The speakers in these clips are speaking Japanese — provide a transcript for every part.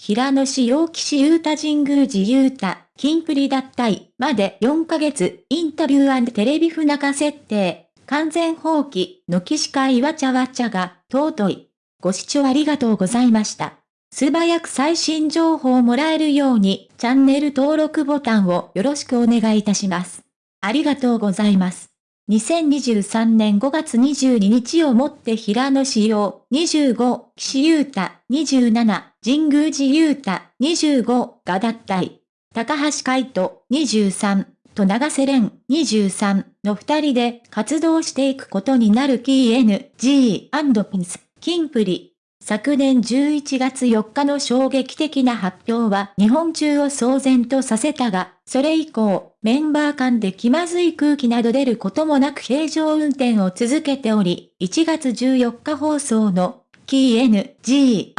平野志陽岸優太神宮寺優太、金プリ脱退まで4ヶ月、インタビューテレビ不仲設定、完全放棄の起司会わちゃわちゃが、尊い。ご視聴ありがとうございました。素早く最新情報をもらえるように、チャンネル登録ボタンをよろしくお願いいたします。ありがとうございます。2023年5月22日をもって平野志陽25、岸優太27、神宮寺優太25が脱退。高橋海人23と長瀬廉23の二人で活動していくことになる KNG&PINS キンプリ。昨年11月4日の衝撃的な発表は日本中を騒然とさせたが、それ以降、メンバー間で気まずい空気など出ることもなく平常運転を続けており、1月14日放送の KNG& ピ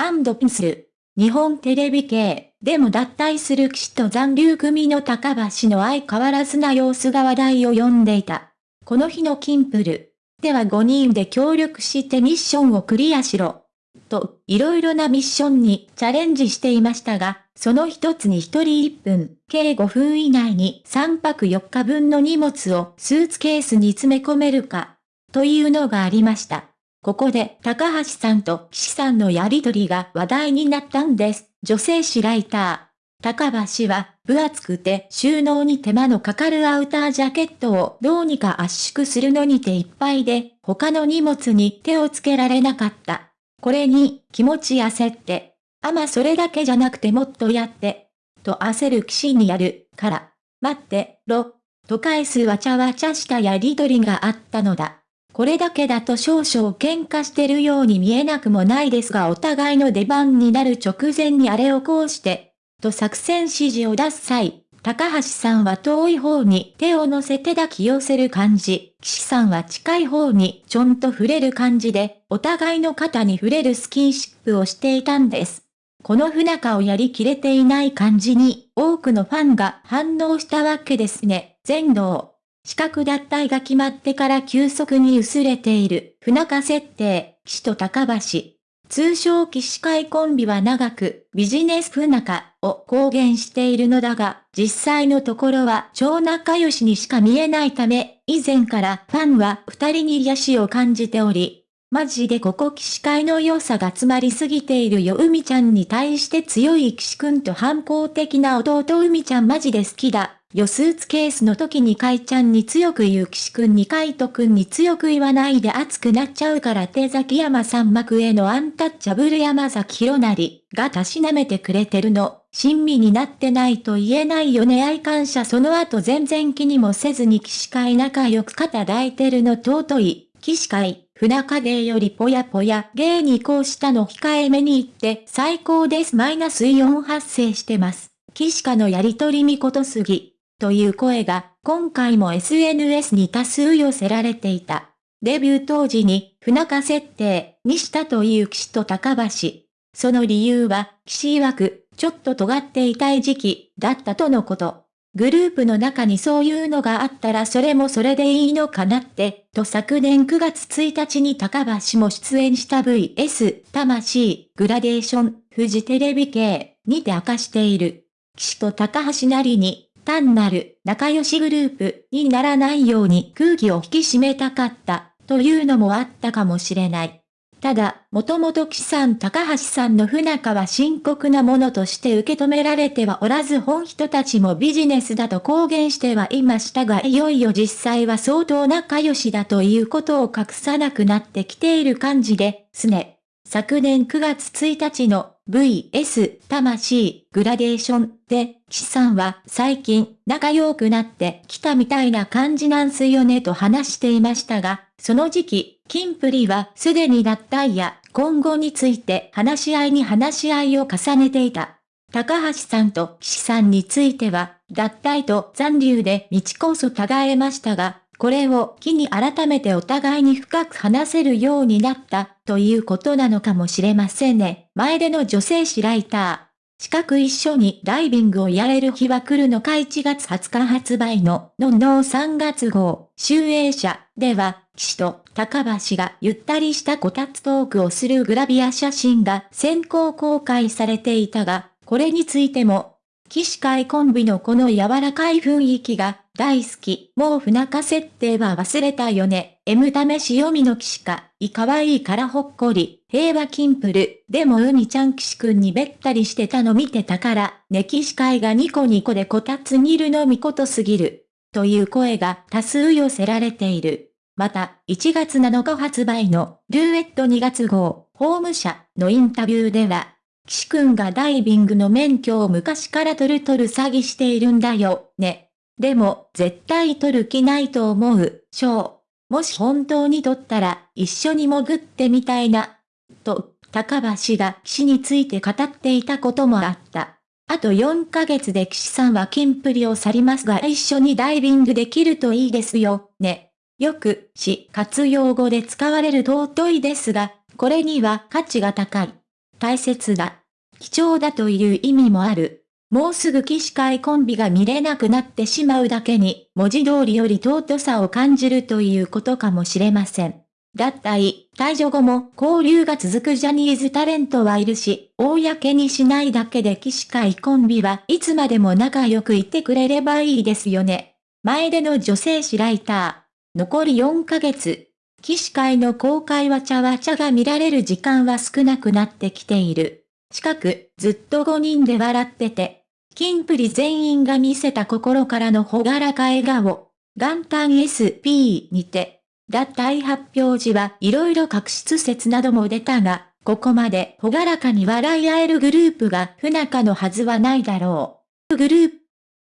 ンスル、日本テレビ系でも脱退する騎士と残留組の高橋の相変わらずな様子が話題を呼んでいた。この日のキンプル。では5人で協力してミッションをクリアしろ。と、いろいろなミッションにチャレンジしていましたが、その一つに1人1分、計5分以内に3泊4日分の荷物をスーツケースに詰め込めるか、というのがありました。ここで高橋さんと岸さんのやりとりが話題になったんです。女性誌ライター。高橋は、分厚くて収納に手間のかかるアウタージャケットをどうにか圧縮するのに手いっぱいで、他の荷物に手をつけられなかった。これに、気持ち焦って、あまそれだけじゃなくてもっとやって、と焦る騎士にやる、から、待って、ろ、と返すわちゃわちゃしたやりとりがあったのだ。これだけだと少々喧嘩してるように見えなくもないですがお互いの出番になる直前にあれをこうして、と作戦指示を出す際、高橋さんは遠い方に手を乗せて抱き寄せる感じ、岸さんは近い方にちょんと触れる感じで、お互いの肩に触れるスキンシップをしていたんです。この不仲をやりきれていない感じに、多くのファンが反応したわけですね。全能。資格脱退が決まってから急速に薄れている、不仲設定、岸と高橋。通称騎士会コンビは長くビジネス不仲を公言しているのだが、実際のところは超仲良しにしか見えないため、以前からファンは二人に癒しを感じており、マジでここ騎士会の良さが詰まりすぎているよ海ちゃんに対して強い騎士くんと反抗的な弟海ちゃんマジで好きだ。よスーツケースの時にカイちゃんに強く言う岸くんにカイトくんに強く言わないで熱くなっちゃうから手崎山さん幕へのアンタッチャブル山崎弘成がたしなめてくれてるの。親身になってないと言えないよね愛感謝その後全然気にもせずに騎士会仲良く肩抱いてるの尊い。騎士会、船影よりぽやぽや芸にこうしたの控えめに言って最高ですマイナスイオン発生してます。騎士家のやりとりみことすぎ。という声が今回も SNS に多数寄せられていた。デビュー当時に不仲設定にしたという騎士と高橋。その理由は、騎士曰く、ちょっと尖っていたい時期だったとのこと。グループの中にそういうのがあったらそれもそれでいいのかなって、と昨年9月1日に高橋も出演した VS、魂、グラデーション、フジテレビ系にて明かしている。騎士と高橋なりに単なる仲良しグループにならないように空気を引き締めたかったというのもあったかもしれない。ただ、もともと岸さん高橋さんの不仲は深刻なものとして受け止められてはおらず本人たちもビジネスだと公言してはいましたがいよいよ実際は相当仲良しだということを隠さなくなってきている感じですね。昨年9月1日の VS 魂グラデーションで、岸さんは最近仲良くなってきたみたいな感じなんすよねと話していましたが、その時期、キンプリはすでに脱退や今後について話し合いに話し合いを重ねていた。高橋さんと岸さんについては、脱退と残留で道こそ違えましたが、これを機に改めてお互いに深く話せるようになったということなのかもしれませんね。前での女性誌ライター。近く一緒にダイビングをやれる日は来るのか1月20日発売ののんの3月号、集英社では、騎士と高橋がゆったりしたこたつトークをするグラビア写真が先行公開されていたが、これについても、騎士会コンビのこの柔らかい雰囲気が大好き。もう不仲設定は忘れたよね。M 試し読みの騎士か。いかわいいからほっこり。平和キンプル。でも海ちゃん騎士くんにべったりしてたの見てたから、ね騎士会がニコニコでこたつにいるのみことすぎる。という声が多数寄せられている。また、1月7日発売のルーエット2月号、ホーム社のインタビューでは、岸くんがダイビングの免許を昔から取る取る詐欺しているんだよ、ね。でも、絶対取る気ないと思う、ショー。もし本当に取ったら、一緒に潜ってみたいな。と、高橋が岸について語っていたこともあった。あと4ヶ月で岸さんはキンプリを去りますが一緒にダイビングできるといいですよ、ね。よく、し、活用語で使われる尊いですが、これには価値が高い。大切だ。貴重だという意味もある。もうすぐ騎士会コンビが見れなくなってしまうだけに、文字通りより尊さを感じるということかもしれません。脱退、退場後も交流が続くジャニーズタレントはいるし、公にしないだけで騎士会コンビはいつまでも仲良くいてくれればいいですよね。前での女性誌ライター。残り4ヶ月。騎士会の公開わちゃわちゃが見られる時間は少なくなってきている。近く、ずっと5人で笑ってて、キンプリ全員が見せた心からのほがらか笑顔、元旦 SP にて、脱退発表時はいろいろ確執説なども出たが、ここまでほがらかに笑い合えるグループが不仲のはずはないだろう。グルー